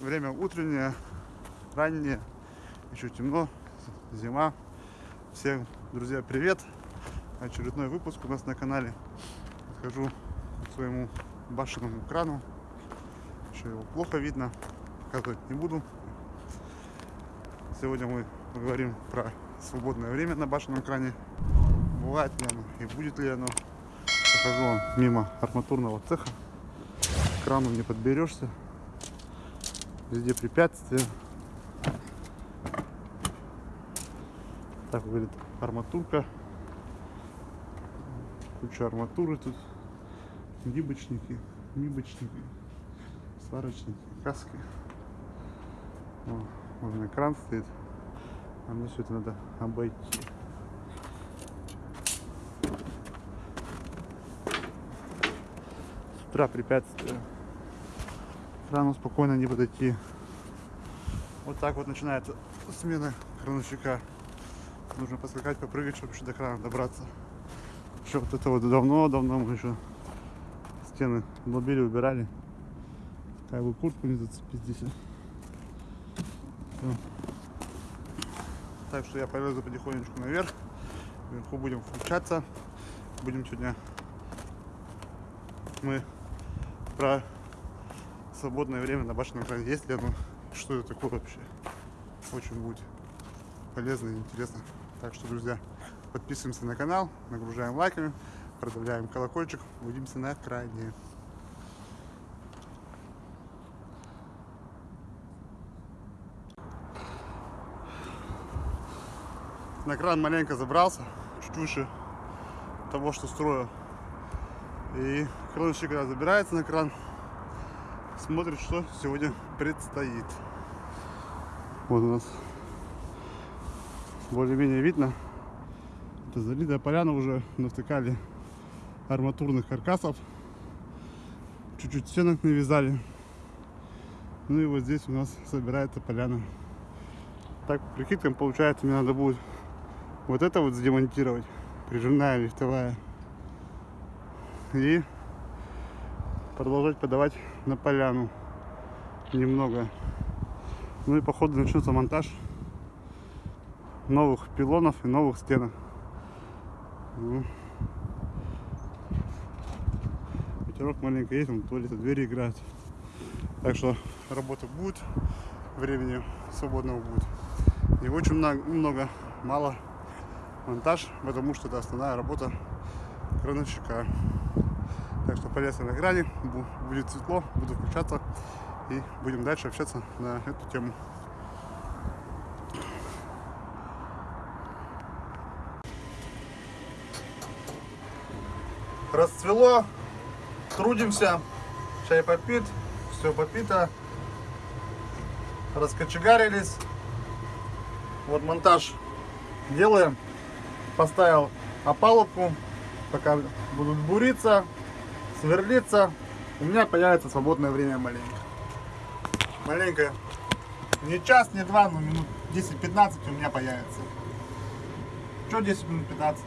Время утреннее, раннее, еще темно, зима. Всем, друзья, привет! Очередной выпуск у нас на канале. Подхожу к своему башенному крану. Еще его плохо видно, показывать не буду. Сегодня мы поговорим про свободное время на башенном кране. Бывает ли оно и будет ли оно. Прохожу мимо арматурного цеха. Крану не подберешься. Везде препятствия. Так выглядит арматурка. Куча арматуры тут. Гибочники, мибочники, сварочники, каски. О, можно кран стоит. А мне все это надо обойти. С утра препятствия. Крану спокойно не подойти. Вот так вот начинается смена крановщика. Нужно поскакать, попрыгать, чтобы еще до крана добраться. Еще вот это вот давно-давно мы еще стены долбили, убирали. Как бы куртку не зацепить здесь. Так что я полезу потихонечку наверх. Вверху будем включаться. Будем сегодня мы про свободное время на башенном кране. Есть ли оно? Что это такое вообще? Очень будет полезно и интересно. Так что, друзья, подписываемся на канал, нагружаем лайками, продавляем колокольчик. Увидимся на кране. На кран маленько забрался, чуть выше того, что строю. И крановщик, когда забирается на кран, смотрит, что сегодня предстоит. Вот у нас более-менее видно. Это залитая поляна уже навтыкали арматурных каркасов. Чуть-чуть стенок навязали. Ну и вот здесь у нас собирается поляна. Так, прикидкам, получается, мне надо будет вот это вот демонтировать. Прижимная лифтовая. И продолжать подавать на поляну немного. Ну и походу начнется монтаж новых пилонов и новых стенок. Ну. Ветерок маленько есть, он туалет, двери играют. Так что работа будет, времени свободного будет. И очень много, много мало монтаж, потому что это основная работа крановщика. Так что полез на грани, будет светло, буду включаться и будем дальше общаться на эту тему. Расцвело, трудимся, чай попит, все попито, раскочегарились. Вот монтаж делаем поставил опалубку, пока будут буриться, сверлиться, у меня появится свободное время маленько. Маленько, не час, не два, но минут 10-15 у меня появится. Что 10 минут 15?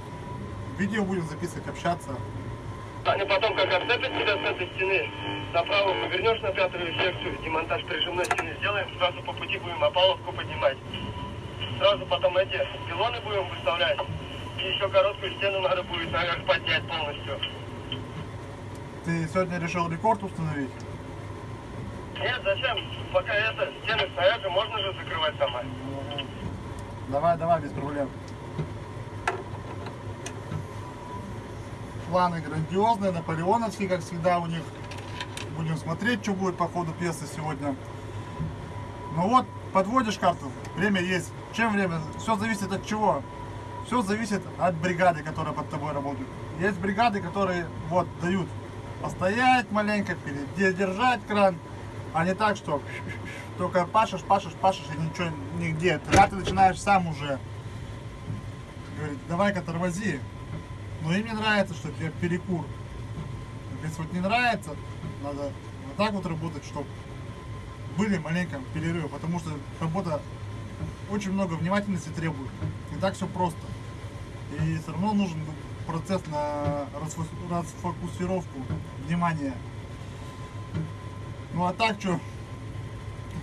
Видео будем записывать, общаться. Они потом как отцепят тебя с этой стены, направо повернешь на пятую секцию, демонтаж прижимной стены сделаем, сразу по пути будем опалубку поднимать. Сразу потом эти пилоны будем выставлять. И еще короткую стену надо будет наверх поднять полностью. Ты сегодня решил рекорд установить? Нет, зачем? Пока это, стены стоят, и можно же закрывать сама. Давай, давай, без проблем. Планы грандиозные, наполеоновские, как всегда у них. Будем смотреть, что будет по ходу пьесы сегодня. Ну вот, подводишь карту, время есть. Чем время? Все зависит от чего? Все зависит от бригады, которая под тобой работает. Есть бригады, которые вот дают постоять маленько, держать кран, а не так, что только пашешь, пашешь, пашешь и ничего нигде. Тогда ты начинаешь сам уже говорить, давай-ка тормози. Но им не нравится, что тебе перекур. Если вот не нравится, надо вот так вот работать, чтобы были маленько перерывы, потому что работа очень много внимательности требует. Не так все просто. И все равно нужен процесс на расфо- расфокусировку внимания. Ну а так что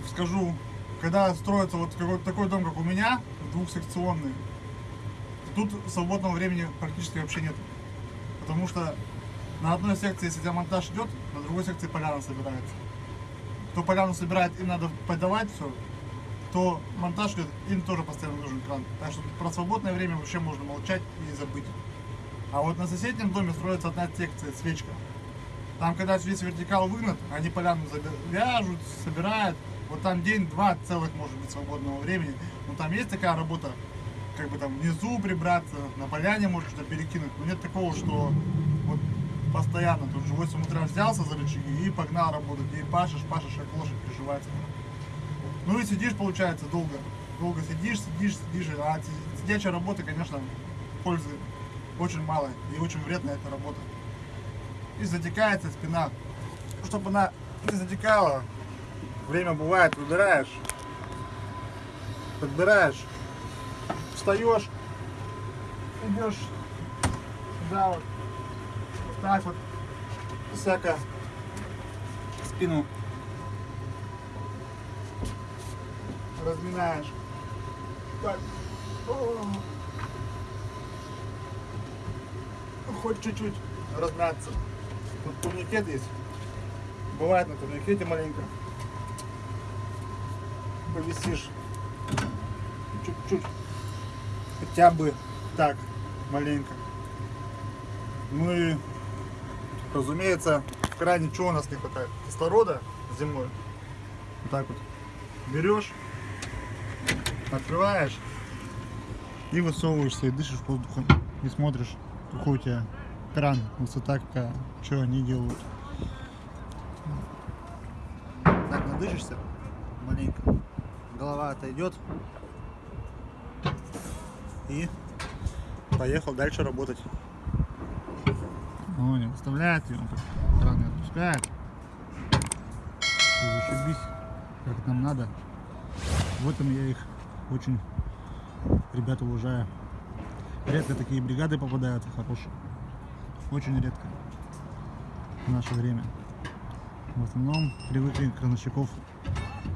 скажу, когда строится вот какой-то такой дом, как у меня, двухсекционный, тут свободного времени практически вообще нет. Потому что на одной секции, если у тебя монтаж идет, на другой секции поляна собирается. Кто поляну собирает, им надо подавать все, то монтаж идет, им тоже постоянно нужен кран. Так что про свободное время вообще можно молчать и забыть. А вот на соседнем доме строится одна секция, свечка. Там, когда весь вертикал выгнат, они поляну вяжут, собирают. Вот там день-два целых может быть свободного времени. Но там есть такая работа, как бы там внизу прибраться, на поляне может что-то перекинуть. Но нет такого, что вот постоянно тут же 8 утра взялся за рычаги и погнал работать. И пашешь, пашешь, как лошадь приживается. Ну и сидишь, получается, долго. Долго сидишь, сидишь, сидишь. А си- сидячая работа, конечно, пользы очень мало. И очень вредная эта работа. И затекается спина. Чтобы она не затекала, время бывает, выбираешь, подбираешь, встаешь, идешь сюда вот, вот так вот, всяко спину разминаешь. Так. Хоть чуть-чуть размяться. Тут турникет есть. Бывает на турникете маленько. Повисишь. Чуть-чуть. Хотя бы так, маленько. Ну и, разумеется, в кране чего у нас не хватает? Кислорода зимой. Вот так вот. Берешь, открываешь и высовываешься и дышишь воздухом. И смотришь, какой у тебя кран, высота какая, что они делают. Так, надышишься маленько. Голова отойдет. И поехал дальше работать. О, не выставляет его, кран не отпускает. Зашибись, как нам надо. В этом я их очень, ребята, уважаю. Редко такие бригады попадают хорошие. Очень редко в наше время. В основном привыкли крановщиков,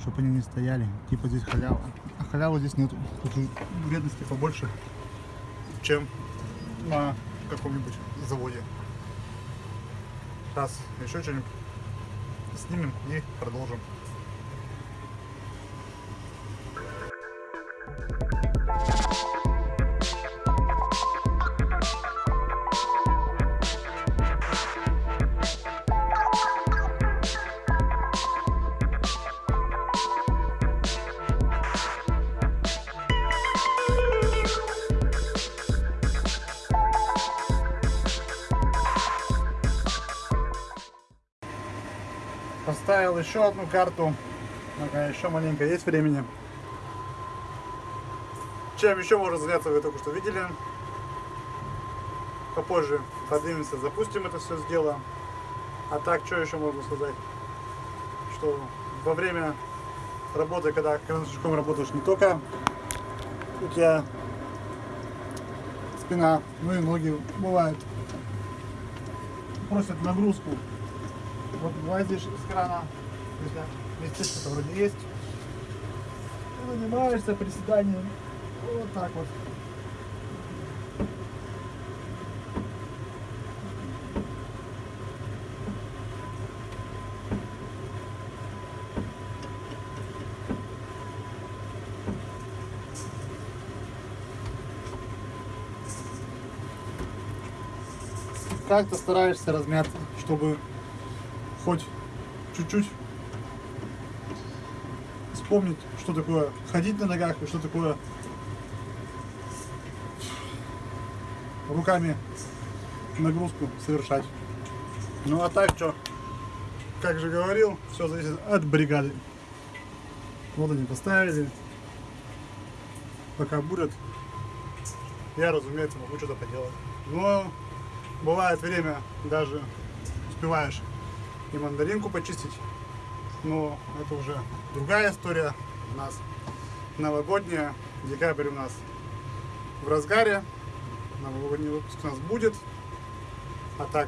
чтобы они не стояли. Типа здесь халява. А халявы здесь нету. Тут вредности побольше, чем на каком-нибудь заводе. Сейчас еще что-нибудь снимем и продолжим. Поставил еще одну карту. Пока еще маленько есть времени. Чем еще можно заняться, вы только что видели. Попозже поднимемся, запустим это все дело. А так, что еще можно сказать? Что во время работы, когда крановщиком работаешь, не только у тебя спина, ну и ноги бывают. Просят нагрузку вот вылазишь из крана, местечко-то вроде есть, и занимаешься приседанием. Вот так вот. Как-то стараешься размяться, чтобы хоть чуть-чуть вспомнить, что такое ходить на ногах и что такое руками нагрузку совершать. Ну а так что, как же говорил, все зависит от бригады. Вот они поставили. Пока будет, я, разумеется, могу что-то поделать. Но бывает время, даже успеваешь и мандаринку почистить. Но это уже другая история. У нас новогодняя, декабрь у нас в разгаре. новогодний выпуск у нас будет. А так,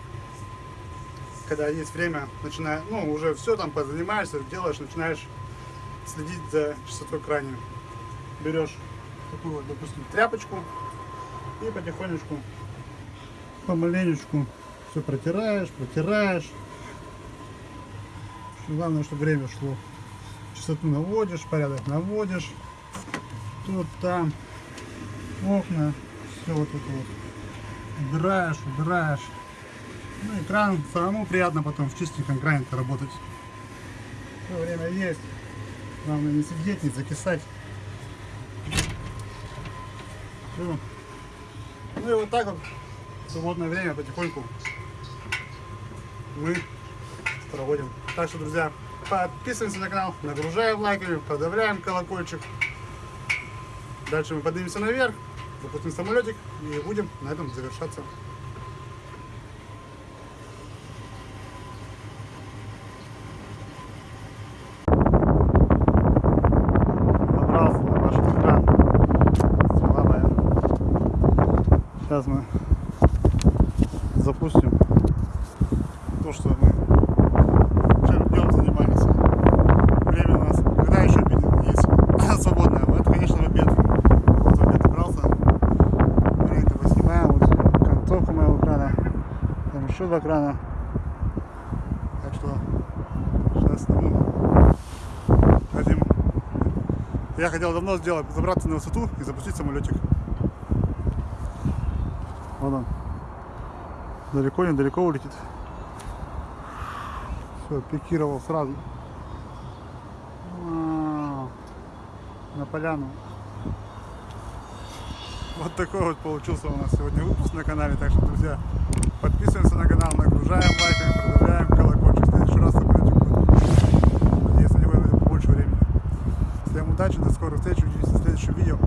когда есть время, начиная, ну, уже все там позанимаешься, делаешь, начинаешь следить за частотой крайне. Берешь такую вот, допустим, тряпочку и потихонечку, помаленечку все протираешь, протираешь. Главное, чтобы время шло. Частоту наводишь, порядок наводишь. Тут, там, окна, все вот это вот. Убираешь, убираешь. Ну, экран самому приятно потом в чистеньком экране работать. Все время есть. Главное не сидеть, не закисать. Всё. Ну и вот так вот в свободное время потихоньку мы проводим. Так что, друзья, подписываемся на канал, нагружаем лайками, подавляем колокольчик. Дальше мы поднимемся наверх, запустим самолетик и будем на этом завершаться. Сейчас мы запустим то, что мы вчера днем занимались. Время у нас, когда еще обед есть свободное? Это, конечно, в обед. Вот в обед убрался. Маленько поснимаем. Вот концовка моего крана. Еще два крана. Так что сейчас сниму. Хотим. Я хотел давно сделать, забраться на высоту и запустить самолетик. Вот он. Далеко, недалеко улетит. Все, пикировал сразу. Вау. На поляну. Вот такой вот получился у нас сегодня выпуск на канале. Так что, друзья, подписываемся на канал, нагружаем лайками, продавляем колокольчик. В следующий раз самолетик будет. Надеюсь, на него побольше времени. Всем удачи, до скорых встреч, увидимся в следующем видео.